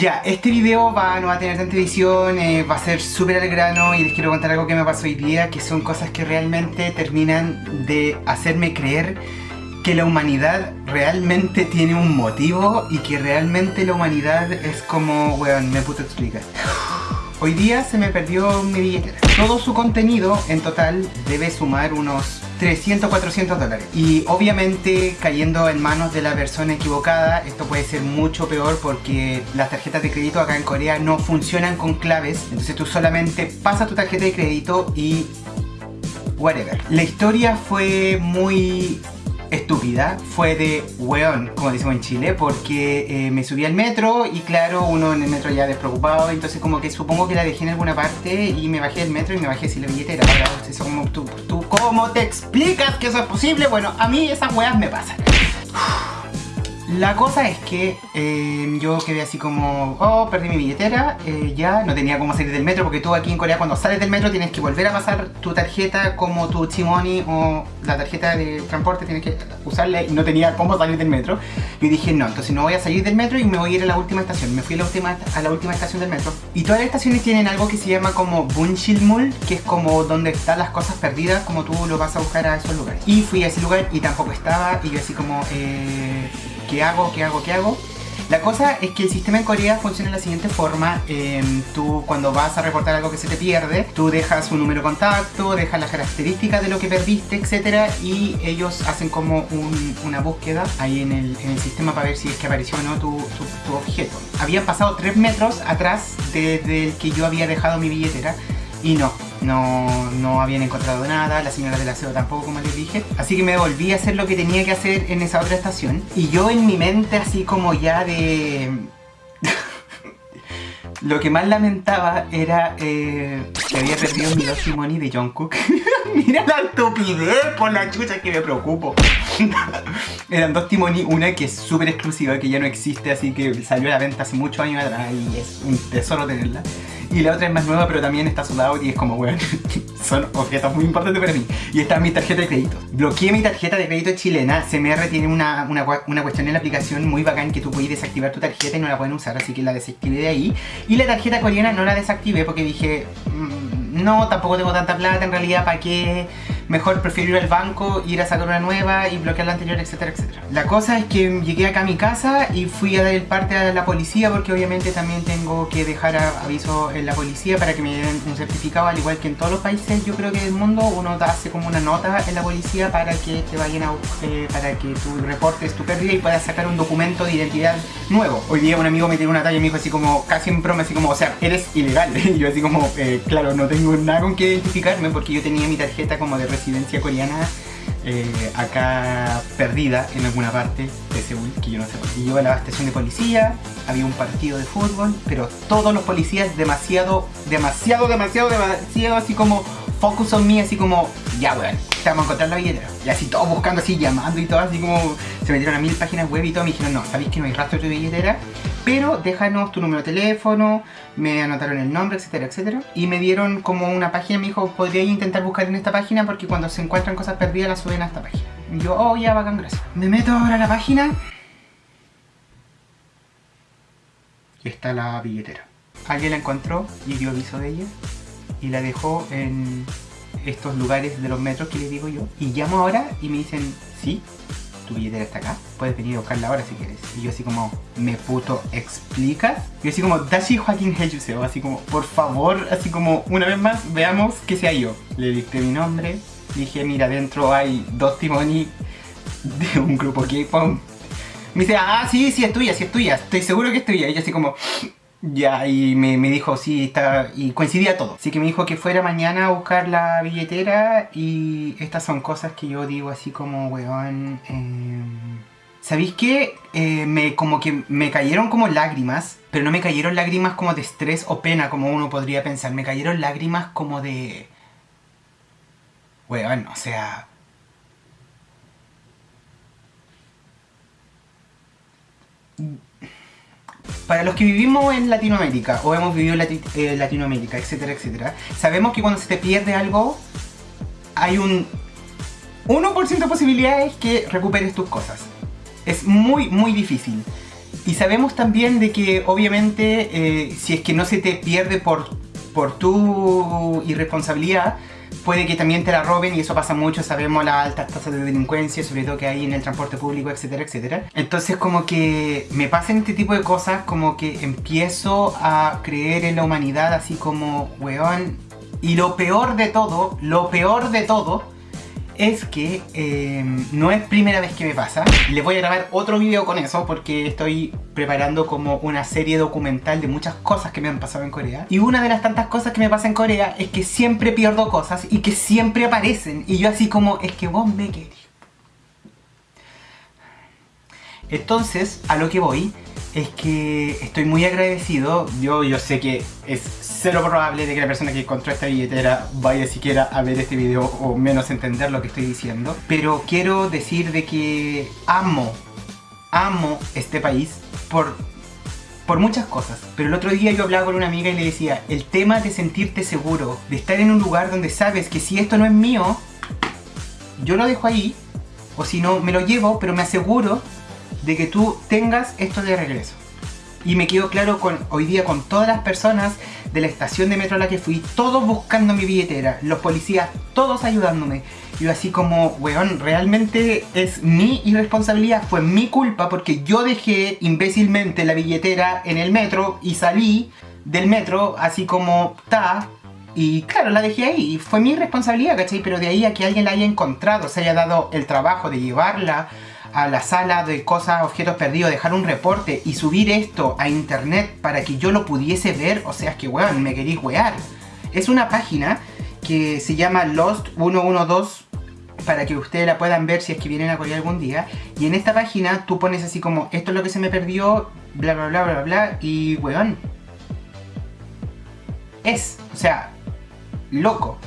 Ya, este video va, no va a tener tanta edición, eh, va a ser súper al grano y les quiero contar algo que me pasó hoy día, que son cosas que realmente terminan de hacerme creer que la humanidad realmente tiene un motivo y que realmente la humanidad es como, weón, me puto explica. Hoy día se me perdió mi billetera. Todo su contenido en total debe sumar unos 300, 400 dólares. Y obviamente cayendo en manos de la persona equivocada, esto puede ser mucho peor porque las tarjetas de crédito acá en Corea no funcionan con claves. Entonces tú solamente pasas tu tarjeta de crédito y whatever. La historia fue muy estúpida fue de weón, como decimos en Chile, porque eh, me subí al metro y claro, uno en el metro ya despreocupado, entonces como que supongo que la dejé en alguna parte y me bajé del metro y me bajé sin la billetera. Eso como, ¿tú, ¿tú cómo te explicas que eso es posible? Bueno, a mí esas weas me pasan. La cosa es que eh, yo quedé así como, oh, perdí mi billetera, eh, ya no tenía cómo salir del metro porque tú aquí en Corea cuando sales del metro tienes que volver a pasar tu tarjeta como tu chimoni o la tarjeta de transporte, tienes que usarla y no tenía cómo salir del metro. Y dije, no, entonces no voy a salir del metro y me voy a ir a la última estación. Me fui a la última, a la última estación del metro. Y todas las estaciones tienen algo que se llama como Bunshilmul, que es como donde están las cosas perdidas, como tú lo vas a buscar a esos lugares. Y fui a ese lugar y tampoco estaba y yo así como, eh ¿qué hago? ¿Qué hago? ¿Qué hago? La cosa es que el sistema en Corea funciona de la siguiente forma. Em, tú cuando vas a reportar algo que se te pierde, tú dejas un número de contacto, dejas las características de lo que perdiste, etc. Y ellos hacen como una búsqueda ahí en el, sistema para ver si es que apareció o no tu, tu objeto. Habían pasado 3 metros atrás desde el que yo había dejado mi billetera y no, no, no habían encontrado nada, la señora del aseo tampoco como les dije. Así que me volví a hacer lo que tenía que hacer en esa otra estación. Y yo en mi mente así como ya de... lo que más lamentaba era eh, que había perdido mi Lost Money de Jungkook. Mira la estupidez por la chucha que me preocupo. Eran dos Timoni, una que es súper exclusiva, que ya no existe, así que salió a la venta hace muchos años atrás y es un tesoro tenerla y la otra es más nueva, pero también está soldado y es como, bueno, son objetos muy importantes para mí. Y esta es mi tarjeta de crédito. Bloqueé mi tarjeta de crédito chilena. CMR tiene una, una, una cuestión en la aplicación muy bacán que tú puedes desactivar tu tarjeta y no la pueden usar, así que la desactivé de ahí. Y la tarjeta coreana no la desactivé porque dije, mm, no, tampoco tengo tanta plata en realidad, ¿para qué? Mejor prefiero ir al banco, ir a sacar una nueva y bloquear la anterior, etcétera, etcétera. La cosa es que llegué acá a mi casa y fui a dar el parte a la policía porque obviamente también tengo que dejar aviso en la policía para que me den un certificado, al igual que en todos los países yo creo que del mundo uno hace como una nota en la policía para que te vayan a, eh, para que tú reportes tu pérdida y puedas sacar un documento de identidad nuevo. Hoy día un amigo me tiró una talla y me dijo así como, casi en broma, así como, o sea, eres ilegal. Y yo así como, eh, claro, no tengo nada con que identificarme porque yo tenía mi tarjeta como de residencia coreana eh, acá perdida en alguna parte de Seúl, que yo no sé. Y yo a la estación de policía, había un partido de fútbol, pero todos los policías demasiado, demasiado, demasiado, demasiado así como focus on me, así como, ya weón, vamos a encontrar la billetera. Y así todos buscando, así llamando y todo, así como se metieron a mil páginas web y todo, me dijeron, no, ¿sabéis que no hay rastro de billetera? Pero déjanos tu número de teléfono, me anotaron el nombre, etcétera, etcétera. Y me dieron como una página, me dijo, podría intentar buscar en esta página porque cuando se encuentran cosas perdidas las suben a esta página. Y yo, oh, ya, bacán, gracias. Me meto ahora a la página. Y está la billetera. Alguien la encontró y dio aviso de ella. Y la dejó en estos lugares de los metros que les digo yo. Y llamo ahora y me dicen, sí, tu billetera está acá, puedes venir a buscarla ahora si quieres. Y yo así como, ¿me puto explicas? Y yo así como, Dashi Joaquín Heyuseo, así como, por favor, así como, una vez más, veamos que sea yo. Le dicté mi nombre, dije, mira, dentro hay dos timoni de un grupo K-pop. Me dice, ah, sí, sí, es tuya, sí es tuya, estoy seguro que es tuya. Y yo así como, ya, y me, dijo, sí, está, y coincidía todo. Así que me dijo que fuera mañana a buscar la billetera y estas son cosas que yo digo así como, weón... Eh... ¿Sabéis qué? Eh, me, como que me cayeron como lágrimas, pero no me cayeron lágrimas como de estrés o pena como uno podría pensar. Me cayeron lágrimas como de... Weón, o sea... Para los que vivimos en Latinoamérica o hemos vivido en eh, Latinoamérica, etcétera, etcétera, sabemos que cuando se te pierde algo, hay un 1% de posibilidades que recuperes tus cosas. Es muy, muy difícil. Y sabemos también de que obviamente eh, si es que no se te pierde por, por tu irresponsabilidad, puede que también te la roben y eso pasa mucho, sabemos las altas tasas de delincuencia, sobre todo que hay en el transporte público, etcétera, etcétera. Entonces como que me pasan este tipo de cosas, como que empiezo a creer en la humanidad así como, weón, y lo peor de todo, lo peor de todo, es que em, no es primera vez que me pasa. Les voy a grabar otro video con eso porque estoy preparando como una serie documental de muchas cosas que me han pasado en Corea. Y una de las tantas cosas que me pasa en Corea es que siempre pierdo cosas y que siempre aparecen. Y yo así como, es que vos me querés. Entonces, a lo que voy es que estoy muy agradecido. Yo, yo sé que es cero probable de que la persona que encontró esta billetera vaya siquiera a ver este video o menos entender lo que estoy diciendo. Pero quiero decir de que amo, amo este país por, por muchas cosas. Pero el otro día yo hablaba con una amiga y le decía, el tema de sentirte seguro, de estar en un lugar donde sabes que si esto no es mío, yo lo dejo ahí, o si no, me lo llevo, pero me aseguro de que tú tengas esto de regreso. Y me quedo claro con hoy día con todas las personas de la estación de metro a la que fui, todos buscando mi billetera, los policías, todos ayudándome. Y yo así como, weón, realmente es mi irresponsabilidad, fue mi culpa porque yo dejé imbécilmente la billetera en el metro y salí del metro así como, ta, y claro, la dejé ahí, y fue mi responsabilidad, ¿cachai? Pero de ahí a que alguien la haya encontrado, se haya dado el trabajo de llevarla a la sala de cosas, objetos perdidos, dejar un reporte y subir esto a internet para que yo lo pudiese ver, o sea, es que weón, me queréis wear. Es una página que se llama Lost 112 para que ustedes la puedan ver si es que vienen a Corea algún día. Y en esta página tú pones así como, esto es lo que se me perdió, bla bla bla bla bla, y weón. Es, o sea, loco.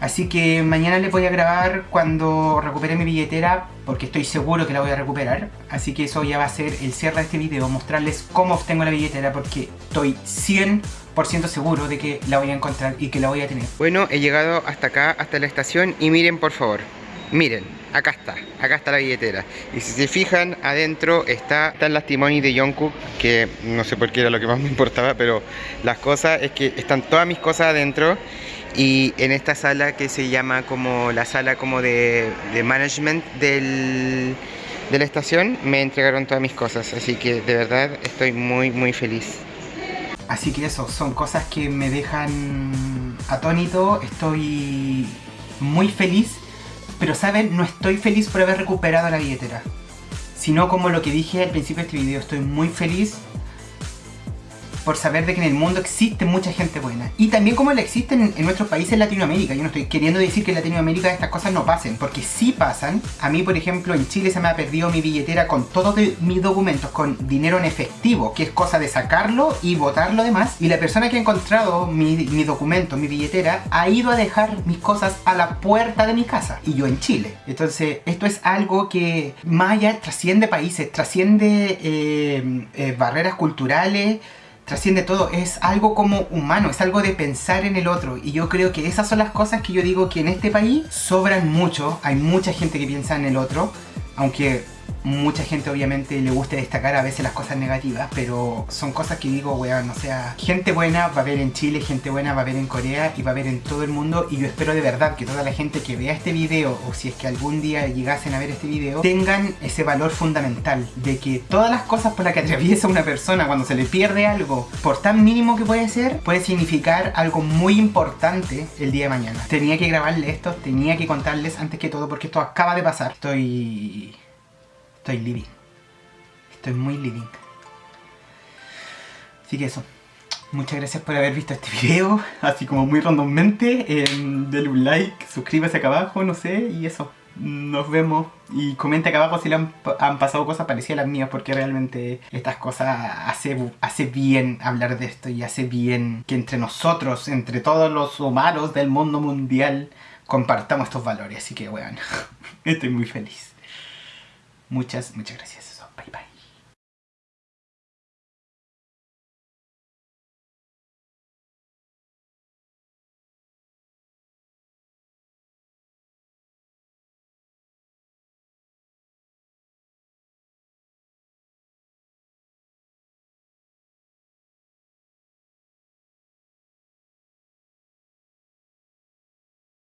Así que mañana les voy a grabar cuando recupere mi billetera porque estoy seguro que la voy a recuperar. Así que eso ya va a ser el cierre de este video, mostrarles cómo obtengo la billetera porque estoy 100% seguro de que la voy a encontrar y que la voy a tener. Bueno, he llegado hasta acá, hasta la estación y miren por favor, miren, acá está, acá está la billetera. Y si se fijan, adentro está, están las timonis de Jungkook, que no sé por qué era lo que más me importaba, pero las cosas es que están todas mis cosas adentro y en esta sala que se llama como la sala como de, management del, de la estación me entregaron todas mis cosas. Así que de verdad estoy muy muy feliz. Así que eso son cosas que me dejan atónito. Estoy muy feliz pero saben no estoy feliz por haber recuperado la billetera sino como lo que dije al principio de este video estoy muy feliz por saber de que en el mundo existe mucha gente buena. Y también como la existen en, nuestros países en Latinoamérica. Yo no estoy queriendo decir que en Latinoamérica estas cosas no pasen, porque sí pasan. A mí, por ejemplo, en Chile se me ha perdido mi billetera con todos mis documentos, con dinero en efectivo, que es cosa de sacarlo y botarlo demás. Y la persona que ha encontrado mi, mi documento, mi billetera, ha ido a dejar mis cosas a la puerta de mi casa. Y yo en Chile. Entonces, esto es algo que más allá trasciende países, trasciende eh, eh, barreras culturales, trasciende todo, es algo como humano, es algo de pensar en el otro. Y yo creo que esas son las cosas que yo digo que en este país sobran mucho, hay mucha gente que piensa en el otro, aunque mucha gente obviamente le gusta destacar a veces las cosas negativas, pero son cosas que digo, weón, o sea, gente buena va a haber en Chile, gente buena va a haber en Corea y va a haber en todo el mundo y yo espero de verdad que toda la gente que vea este video o si es que algún día llegasen a ver este video, tengan ese valor fundamental de que todas las cosas por las que atraviesa una persona cuando se le pierde algo, por tan mínimo que puede ser, puede significar algo muy importante el día de mañana. Tenía que grabarle esto, tenía que contarles antes que todo porque esto acaba de pasar. Estoy Estoy living. Estoy muy living. Así que eso. Muchas gracias por haber visto este video, así como muy randommente. Eh, denle un like, suscríbase acá abajo, no sé, y eso. Nos vemos y comenta acá abajo si le han, pasado cosas parecidas a las mías porque realmente estas cosas hace, hace bien hablar de esto y hace bien que entre nosotros, entre todos los humanos del mundo mundial, compartamos estos valores. Así que bueno, estoy muy feliz. Muchas, muchas gracias. Bye bye.